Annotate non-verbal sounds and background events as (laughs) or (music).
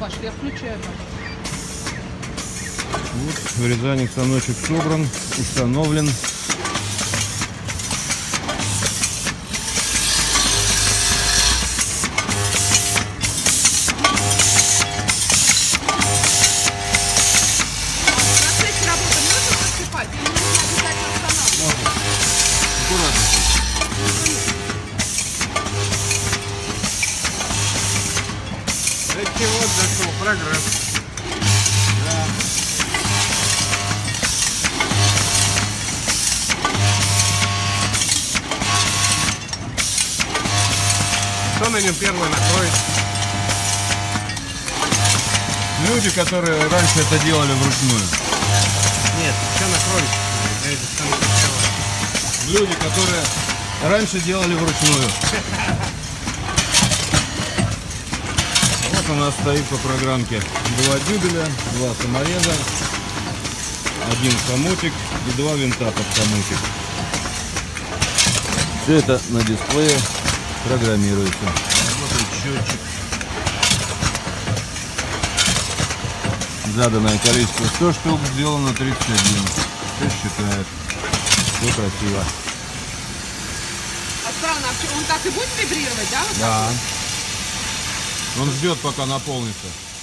Пошли, я включаю. Вот, вырезальник станочек собран, установлен. Эти вот зашел прогресс. Кто на нем первый накроет? Люди, которые раньше это делали вручную. Нет, все накроет. Я это сам первый. Люди, которые раньше делали вручную. (laughs) Вот у нас стоит по программке два дюбеля, два самореза, один хомутик и два винта под хомутик. Все это на дисплее программируется. Работает счетчик. Заданное количество 100 штук, сделано 31. Все считает. Все красиво. А странно, а он так и будет вибрировать, да? вот так? Он ждет, пока наполнится.